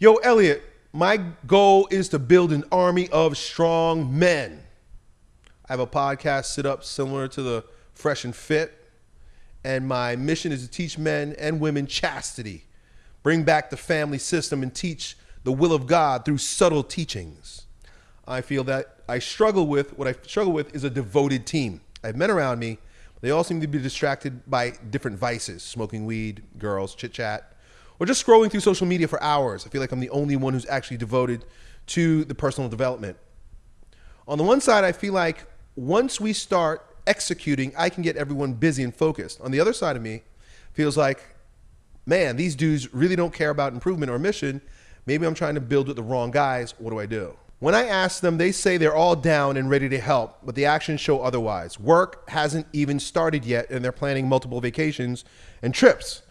Yo, Elliot, my goal is to build an army of strong men. I have a podcast set up similar to the Fresh and Fit, and my mission is to teach men and women chastity, bring back the family system, and teach the will of God through subtle teachings. I feel that I struggle with what I struggle with is a devoted team. I have men around me, but they all seem to be distracted by different vices smoking weed, girls, chit chat or just scrolling through social media for hours. I feel like I'm the only one who's actually devoted to the personal development. On the one side, I feel like once we start executing, I can get everyone busy and focused. On the other side of me, feels like, man, these dudes really don't care about improvement or mission. Maybe I'm trying to build with the wrong guys. What do I do? When I ask them, they say they're all down and ready to help, but the actions show otherwise. Work hasn't even started yet, and they're planning multiple vacations and trips.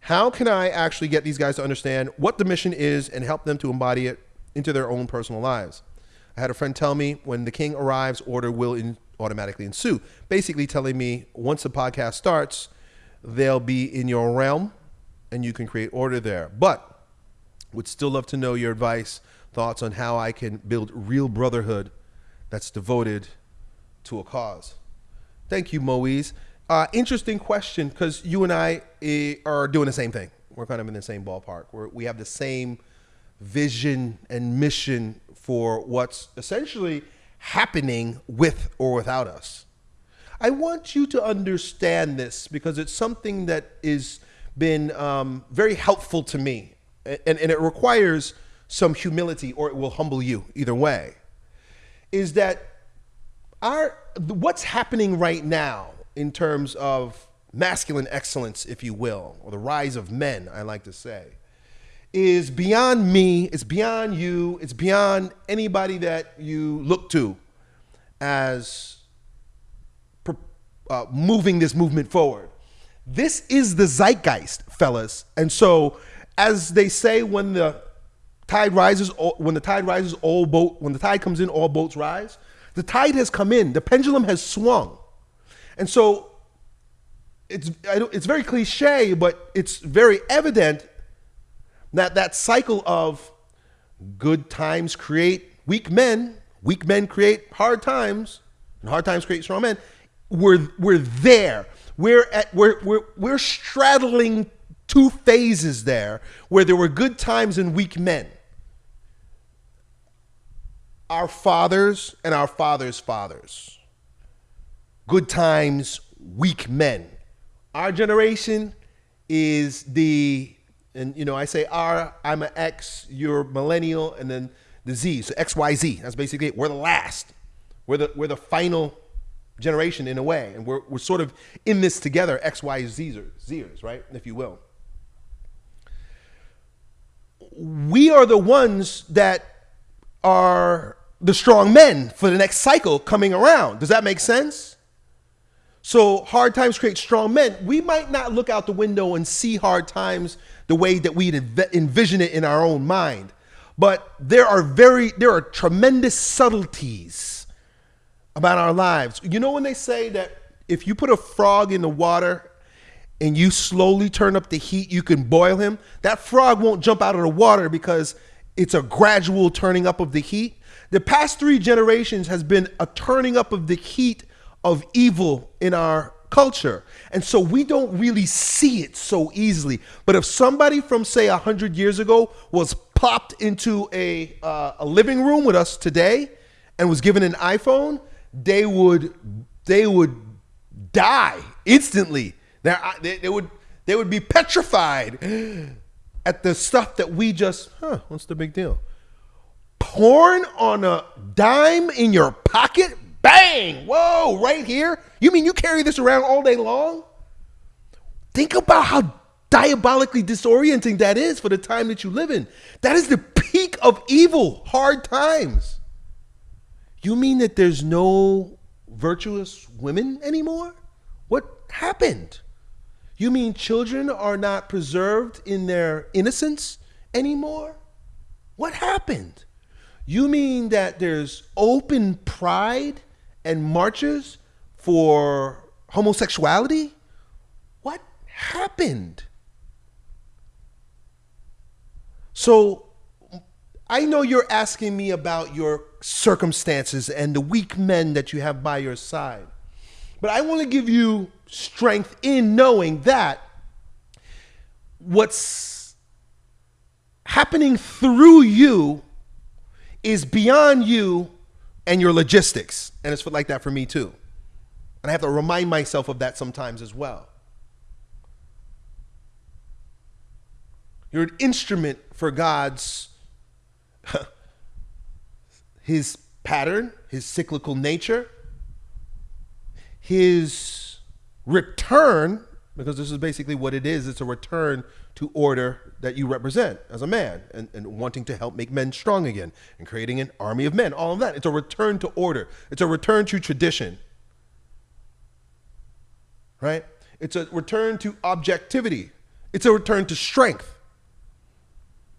How can I actually get these guys to understand what the mission is and help them to embody it into their own personal lives? I had a friend tell me when the king arrives, order will in automatically ensue. Basically, telling me once the podcast starts, they'll be in your realm and you can create order there. But would still love to know your advice, thoughts on how I can build real brotherhood that's devoted to a cause. Thank you, Moise. Uh, interesting question because you and I eh, are doing the same thing. We're kind of in the same ballpark. We're, we have the same vision and mission for what's essentially happening with or without us. I want you to understand this because it's something that has been um, very helpful to me, and, and it requires some humility, or it will humble you. Either way, is that our what's happening right now in terms of masculine excellence, if you will, or the rise of men, I like to say, is beyond me, it's beyond you, it's beyond anybody that you look to as uh, moving this movement forward. This is the zeitgeist, fellas. And so, as they say, when the tide rises, when the tide rises, all boat, when the tide comes in, all boats rise. The tide has come in. The pendulum has swung. And so it's, it's very cliche, but it's very evident that that cycle of good times create weak men, weak men create hard times, and hard times create strong men. We're, we're there. We're, at, we're, we're, we're straddling two phases there where there were good times and weak men. Our fathers and our fathers' fathers good times, weak men. Our generation is the, and you know, I say our, I'm an X, you're millennial, and then the Z, so X, Y, Z. That's basically it. We're the last. We're the, we're the final generation in a way, and we're, we're sort of in this together, X, Y, Zers, right, if you will. We are the ones that are the strong men for the next cycle coming around. Does that make sense? So hard times create strong men. We might not look out the window and see hard times the way that we envision it in our own mind. But there are very there are tremendous subtleties about our lives. You know when they say that if you put a frog in the water and you slowly turn up the heat, you can boil him. That frog won't jump out of the water because it's a gradual turning up of the heat. The past 3 generations has been a turning up of the heat of evil in our culture. And so we don't really see it so easily. But if somebody from, say, 100 years ago was popped into a, uh, a living room with us today and was given an iPhone, they would, they would die instantly. They, they would, they would be petrified at the stuff that we just, huh, what's the big deal? Porn on a dime in your pocket? Bang! Whoa, right here? You mean you carry this around all day long? Think about how diabolically disorienting that is for the time that you live in. That is the peak of evil, hard times. You mean that there's no virtuous women anymore? What happened? You mean children are not preserved in their innocence anymore? What happened? You mean that there's open pride and marches for homosexuality? What happened? So I know you're asking me about your circumstances and the weak men that you have by your side. But I want to give you strength in knowing that what's happening through you is beyond you and your logistics. And it's like that for me too. And I have to remind myself of that sometimes as well. You're an instrument for God's his pattern, his cyclical nature, his return, because this is basically what it is it's a return to order that you represent as a man and, and wanting to help make men strong again and creating an army of men, all of that. It's a return to order, it's a return to tradition, right? It's a return to objectivity, it's a return to strength.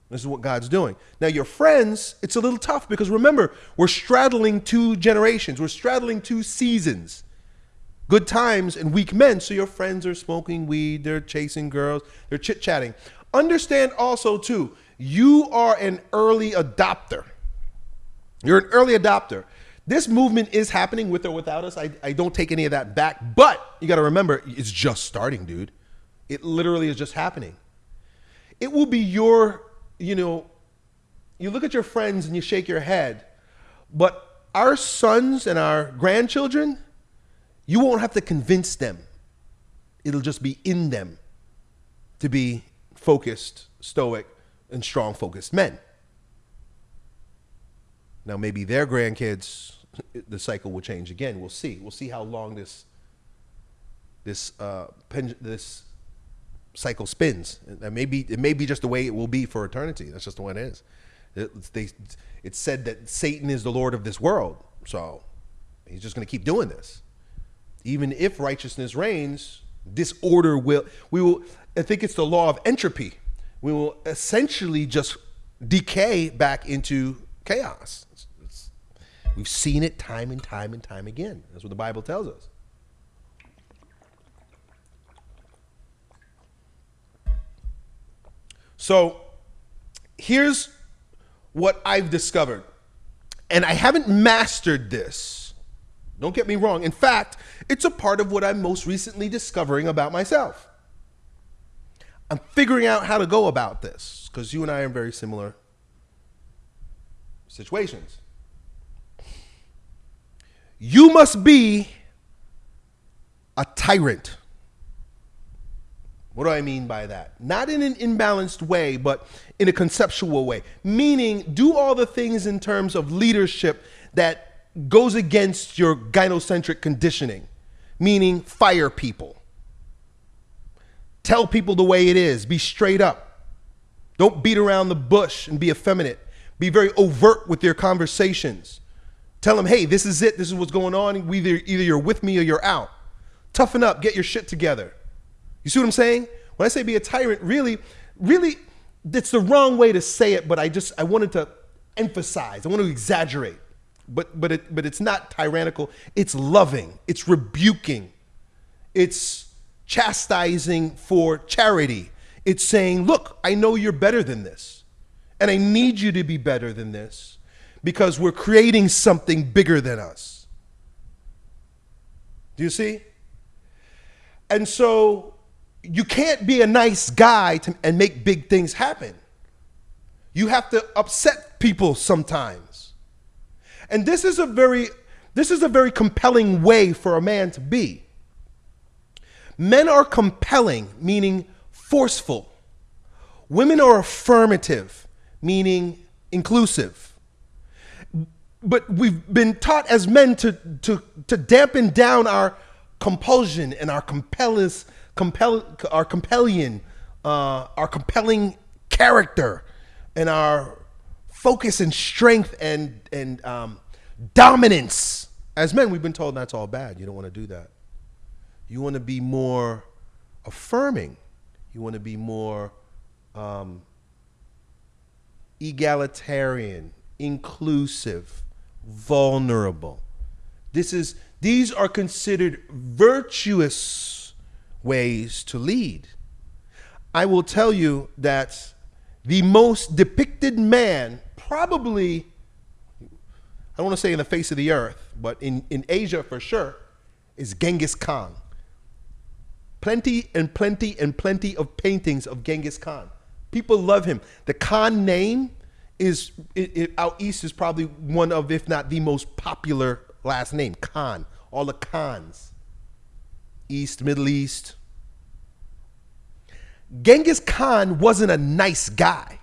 This is what God's doing. Now, your friends, it's a little tough because remember, we're straddling two generations, we're straddling two seasons good times and weak men. So your friends are smoking weed, they're chasing girls, they're chit chatting. Understand also, too, you are an early adopter. You're an early adopter. This movement is happening with or without us. I, I don't take any of that back, but you got to remember, it's just starting, dude. It literally is just happening. It will be your you know, you look at your friends and you shake your head, but our sons and our grandchildren, you won't have to convince them. It'll just be in them to be focused, stoic, and strong focused men. Now, maybe their grandkids, the cycle will change again. We'll see. We'll see how long this this uh, this cycle spins. It may be, it may be just the way it will be for eternity. That's just the way it is. It's, they, it's said that Satan is the Lord of this world. So he's just going to keep doing this. Even if righteousness reigns, disorder will, we will, I think it's the law of entropy. We will essentially just decay back into chaos. It's, it's, we've seen it time and time and time again. That's what the Bible tells us. So here's what I've discovered. And I haven't mastered this. Don't get me wrong. In fact, it's a part of what I'm most recently discovering about myself. I'm figuring out how to go about this because you and I are in very similar situations. You must be a tyrant. What do I mean by that? Not in an imbalanced way, but in a conceptual way. Meaning, do all the things in terms of leadership that goes against your gynocentric conditioning. Meaning, fire people. Tell people the way it is. Be straight up. Don't beat around the bush and be effeminate. Be very overt with your conversations. Tell them, hey, this is it. This is what's going on. Either, either you're with me or you're out. Toughen up. Get your shit together. You see what I'm saying? When I say be a tyrant, really, really, it's the wrong way to say it, but I just, I wanted to emphasize, I want to exaggerate. But, but, it, but it's not tyrannical, it's loving, it's rebuking, it's chastising for charity. It's saying, look, I know you're better than this, and I need you to be better than this because we're creating something bigger than us. Do you see? And so you can't be a nice guy to, and make big things happen. You have to upset people sometimes. And this is a very this is a very compelling way for a man to be. Men are compelling, meaning forceful. Women are affirmative, meaning inclusive. But we've been taught as men to, to, to dampen down our compulsion and our compellus compel, our compelling, uh, our compelling character, and our focus and strength and and um, dominance. As men, we've been told that's all bad. You don't want to do that. You want to be more affirming. You want to be more um, egalitarian, inclusive, vulnerable. This is these are considered virtuous ways to lead. I will tell you that the most depicted man probably, I don't want to say in the face of the earth, but in, in Asia for sure, is Genghis Khan. Plenty and plenty and plenty of paintings of Genghis Khan. People love him. The Khan name is it, it, out east is probably one of, if not the most popular last name. Khan. All the Khans. East, Middle East. Genghis Khan wasn't a nice guy.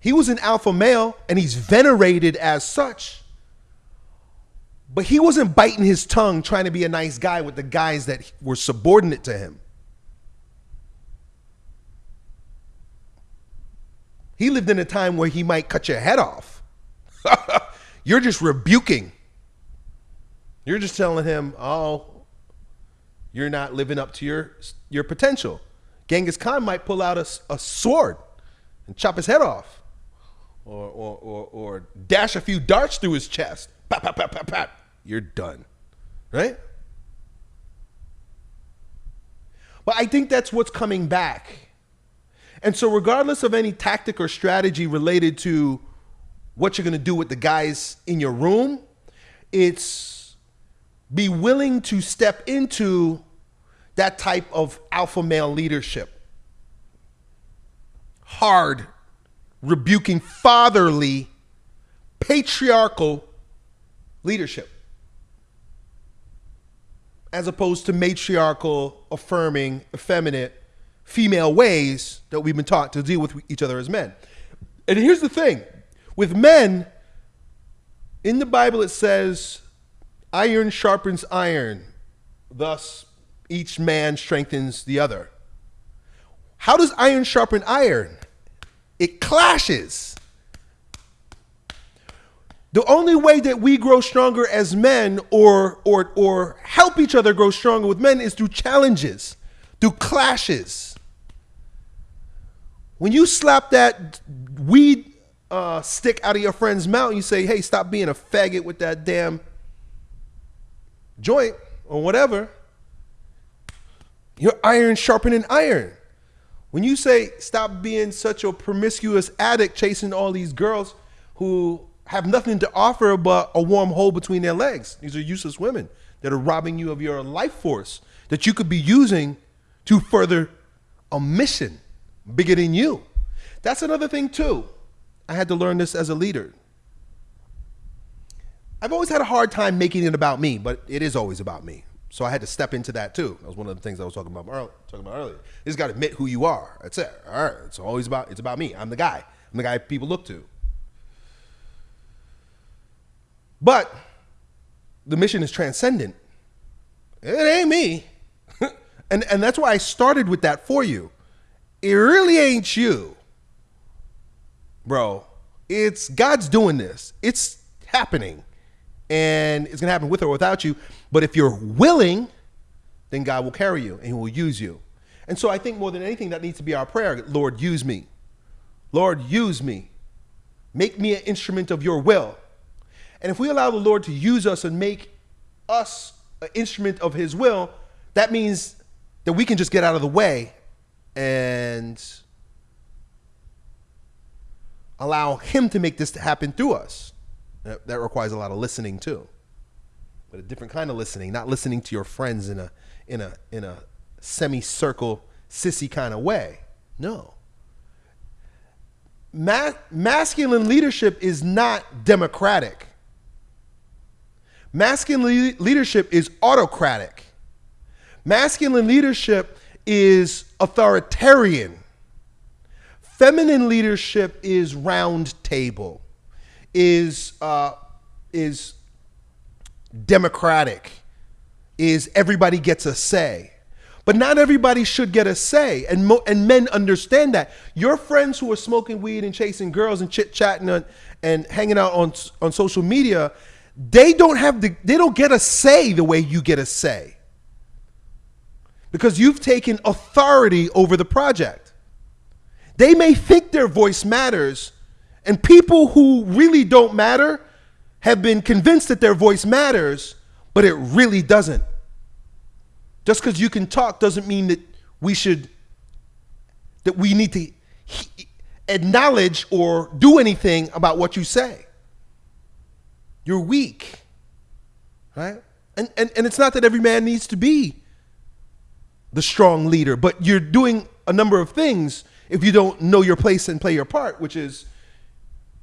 He was an alpha male and he's venerated as such. But he wasn't biting his tongue trying to be a nice guy with the guys that were subordinate to him. He lived in a time where he might cut your head off. You're just rebuking. You're just telling him, "Oh, you're not living up to your your potential." Genghis Khan might pull out a, a sword and chop his head off, or, or, or, or dash a few darts through his chest. Pap, pap, pap, pap, pap. You're done, right? But I think that's what's coming back and so, regardless of any tactic or strategy related to what you're going to do with the guys in your room, it's be willing to step into that type of alpha male leadership. Hard, rebuking, fatherly, patriarchal leadership. As opposed to matriarchal, affirming, effeminate, female ways that we've been taught to deal with each other as men. And here's the thing with men, in the Bible it says, iron sharpens iron, thus each man strengthens the other. How does iron sharpen iron? It clashes. The only way that we grow stronger as men or, or, or help each other grow stronger with men is through challenges, through clashes. When you slap that weed uh, stick out of your friend's mouth you say, hey, stop being a faggot with that damn joint or whatever, you're iron sharpening iron. When you say stop being such a promiscuous addict chasing all these girls who have nothing to offer but a warm hole between their legs, these are useless women that are robbing you of your life force that you could be using to further a mission bigger than you. That's another thing too. I had to learn this as a leader. I've always had a hard time making it about me, but it is always about me. So I had to step into that too. That was one of the things I was talking about earlier. Talking about earlier. You just got to admit who you are. That's it. All right. It's always about. It's about me. I'm the guy. I'm the guy people look to. But the mission is transcendent. It ain't me. and and that's why I started with that for you it really ain't you, bro. It's God's doing this. It's happening. And it's going to happen with or without you. But if you're willing, then God will carry you and he will use you. And so I think more than anything, that needs to be our prayer Lord, use me. Lord, use me. Make me an instrument of your will. And if we allow the Lord to use us and make us an instrument of his will, that means that we can just get out of the way and allow him to make this happen through us. That requires a lot of listening too. But a different kind of listening, not listening to your friends in a in a in a semicircle sissy kind of way. No. Ma- masculine leadership is not democratic. Masculine le- leadership is autocratic. Masculine leadership is authoritarian. Feminine leadership is round table, is uh, is democratic, is everybody gets a say. But not everybody should get a say, and mo- and men understand that. Your friends who are smoking weed and chasing girls and chit chatting and, and hanging out on on social media, they don't have the they don't get a say the way you get a say because you've taken authority over the project. They may think their voice matters, and people who really don't matter have been convinced that their voice matters, but it really doesn't. Just because you can talk doesn't mean that we should, that we need to acknowledge or do anything about what you say. You're weak, right? And, and, and it's not that every man needs to be the strong leader, but you're doing a number of things if you don't know your place and play your part, which is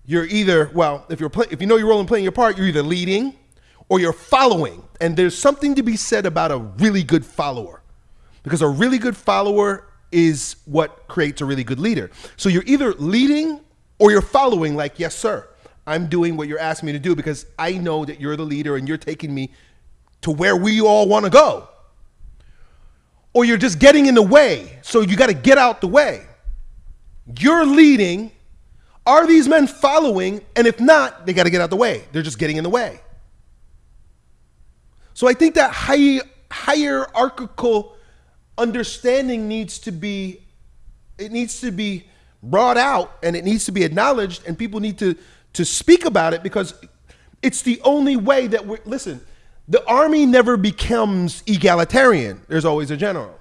you're either, well, if, you're play, if you know your role in playing your part, you're either leading or you're following. And there's something to be said about a really good follower because a really good follower is what creates a really good leader. So you're either leading or you're following, like, yes, sir, I'm doing what you're asking me to do because I know that you're the leader and you're taking me to where we all want to go. Or you're just getting in the way. So you got to get out the way. You're leading. Are these men following? And if not, they got to get out the way. They're just getting in the way. So I think that high, hierarchical understanding needs to be it needs to be brought out and it needs to be acknowledged and people need to to speak about it because it's the only way that we listen the army never becomes egalitarian there's always a general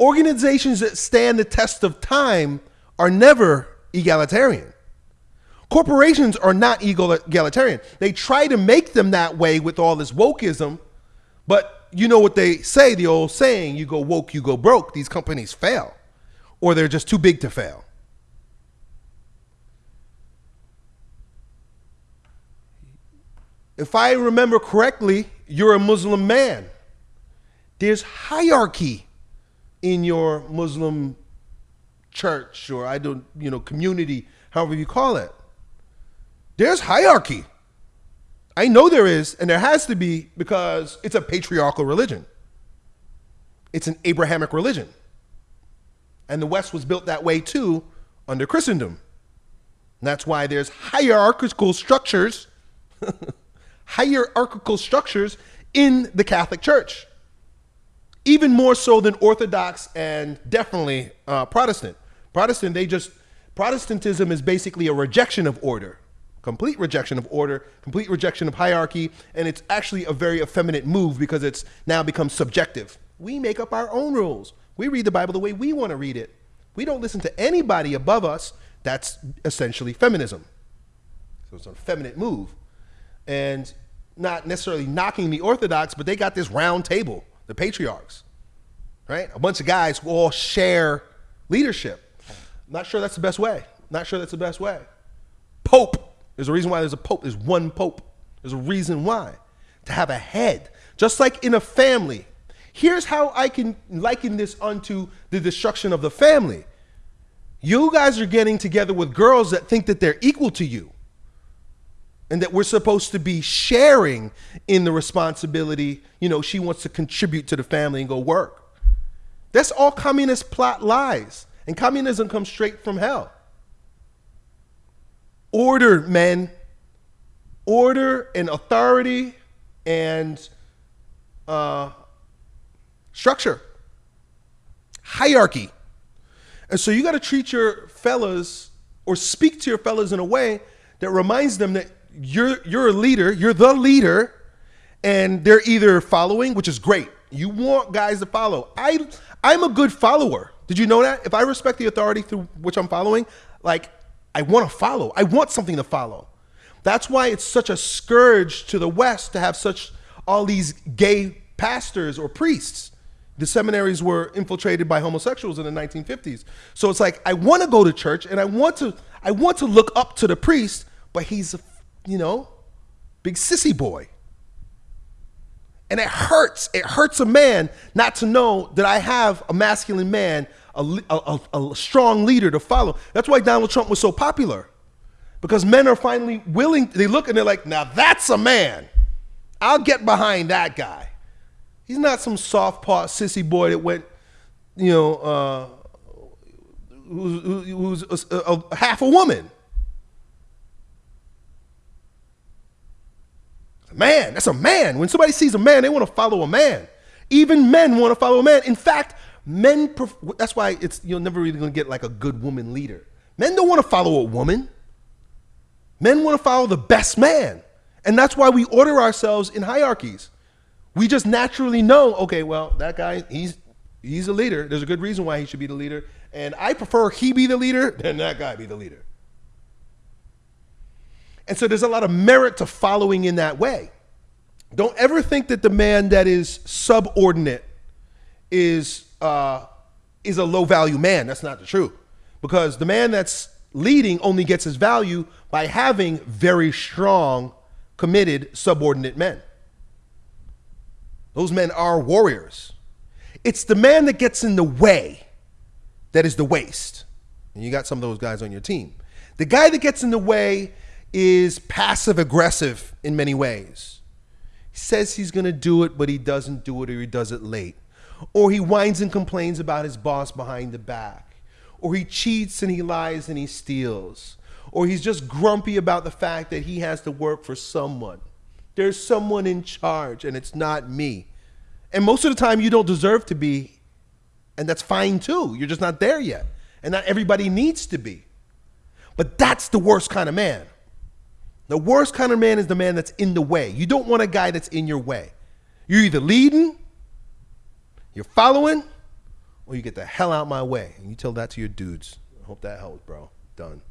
organizations that stand the test of time are never egalitarian corporations are not egalitarian they try to make them that way with all this wokeism but you know what they say, the old saying, you go woke, you go broke. These companies fail, or they're just too big to fail. If I remember correctly, you're a Muslim man. There's hierarchy in your Muslim church or I don't, you know, community, however you call it. There's hierarchy. I know there is, and there has to be because it's a patriarchal religion. It's an Abrahamic religion. And the West was built that way too under Christendom. And that's why there's hierarchical structures, hierarchical structures in the Catholic Church. Even more so than Orthodox and definitely uh, Protestant. Protestant, they just, Protestantism is basically a rejection of order complete rejection of order, complete rejection of hierarchy, and it's actually a very effeminate move because it's now become subjective. We make up our own rules. We read the Bible the way we want to read it. We don't listen to anybody above us. That's essentially feminism. So it's a feminine move. And not necessarily knocking the Orthodox, but they got this round table, the patriarchs, right? A bunch of guys who all share leadership. Not sure that's the best way. Not sure that's the best way. Pope there's a reason why there's a pope. There's one pope. There's a reason why. To have a head. Just like in a family. Here's how I can liken this unto the destruction of the family. You guys are getting together with girls that think that they're equal to you. And that we're supposed to be sharing in the responsibility. You know, she wants to contribute to the family and go work. That's all communist plot lies. And communism comes straight from hell. Order, men. Order and authority and uh, structure, hierarchy. And so you got to treat your fellas or speak to your fellas in a way that reminds them that you're you're a leader, you're the leader, and they're either following, which is great. You want guys to follow. I I'm a good follower. Did you know that? If I respect the authority through which I'm following, like I want to follow. I want something to follow. That's why it's such a scourge to the West to have such all these gay pastors or priests. The seminaries were infiltrated by homosexuals in the 1950s. So it's like I want to go to church and I want to I want to look up to the priest, but he's a, you know, big sissy boy. And it hurts. It hurts a man not to know that I have a masculine man a, a, a strong leader to follow. That's why Donald Trump was so popular. Because men are finally willing, they look and they're like, now that's a man. I'll get behind that guy. He's not some soft paw sissy boy that went, you know, uh, who's, who's a, a, a half a woman. Man, that's a man. When somebody sees a man, they want to follow a man. Even men want to follow a man. In fact, Men, that's why it's you're never really gonna get like a good woman leader. Men don't want to follow a woman. Men want to follow the best man. And that's why we order ourselves in hierarchies. We just naturally know, okay, well, that guy, he's he's a leader. There's a good reason why he should be the leader. And I prefer he be the leader than that guy be the leader. And so there's a lot of merit to following in that way. Don't ever think that the man that is subordinate is uh, is a low value man. That's not the truth. Because the man that's leading only gets his value by having very strong, committed, subordinate men. Those men are warriors. It's the man that gets in the way that is the waste. And you got some of those guys on your team. The guy that gets in the way is passive aggressive in many ways. He says he's going to do it, but he doesn't do it or he does it late. Or he whines and complains about his boss behind the back. Or he cheats and he lies and he steals. Or he's just grumpy about the fact that he has to work for someone. There's someone in charge and it's not me. And most of the time, you don't deserve to be, and that's fine too. You're just not there yet. And not everybody needs to be. But that's the worst kind of man. The worst kind of man is the man that's in the way. You don't want a guy that's in your way. You're either leading, you're following, or you get the hell out my way. And you tell that to your dudes. I hope that helps, bro. Done.